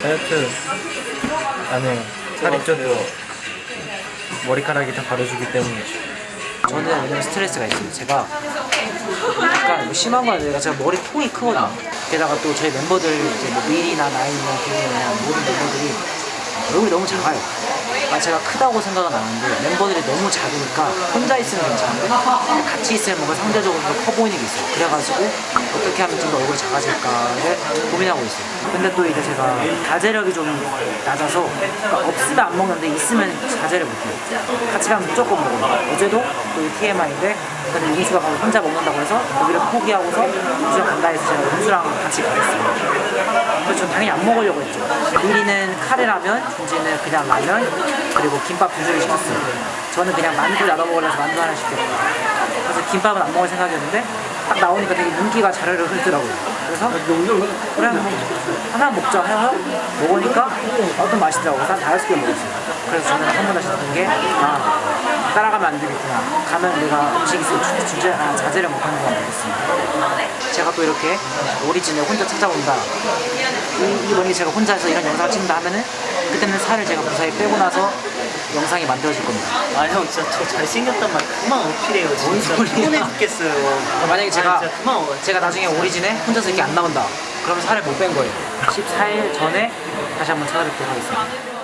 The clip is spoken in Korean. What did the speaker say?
다이어트 안 해요. 살이 쪄도 머리카락이 다 가려주기 때문이죠. 저는 왜냐면 스트레스가 있어요. 제가 약간 뭐 심한 건 아니라 제가 머리 통이 크거든요. 게다가 또 저희 멤버들 이제 뭐 밀이나 나인이나 기훈이나 모든 멤버들이 얼굴이 너무 작아요. 아, 제가 크다고 생각은 안 하는데 멤버들이 너무 작으니까 혼자 있으면 괜찮은데 같이 있으면 뭔가 상대적으로 더 커 보이는 게 있어요. 그래가지고 어떻게 하면 좀 더 얼굴이 작아질까를 고민하고 있어요. 근데 또 이제 제가 자제력이 좀 낮아서 그러니까 없으면 안 먹는데 있으면 자제를 못해요. 같이 가면 무조건 먹어요. 어제도 또 TMI인데 근데 윤수가 가서 혼자 먹는다고 해서 거기를 포기하고서 윤수랑 간다 해서 제가 윤수랑 같이. 그래서 전 당연히 안 먹으려고 했죠. 미리는 카레라면, 준지는 그냥 라면, 그리고 김밥 두 줄을 시켰어요. 저는 그냥 만두 나눠 먹으려서 만두 하나 시켰고. 그래서 김밥은 안 먹을 생각이었는데 딱 나오니까 되게 윤기가 자르르 흐르더라고요. 그래서 그래 하나 먹자 해서 먹으니까 어떤 맛이더라고요. 한 다섯 개 먹었어요. 그래서 저는 한 번 다시 듣는 게 아, 따라가면 안 되겠구나. 가면 내가 음식 있으면 주, 주제, 아, 자제를 못하는 건 알겠습니다. 제가 또 이렇게 오리진을 혼자 찾아온다. 이, 이 만약에 제가 혼자 해서 이런 영상을 찍는다 하면은 그때는 살을 제가 무사히 빼고 나서 영상이 만들어질 겁니다. 아 형 진짜 저 잘생겼단 말 그만 어필해요 진짜. 피곤해 죽겠어요 만약에 제가 아, 그만 어 제가 나중에 오리진에 혼자서 이렇게 안 나온다. 그러면 살을 못 뺀 거예요. 14일 전에 다시 한번 찾아뵙도록 하겠습니다.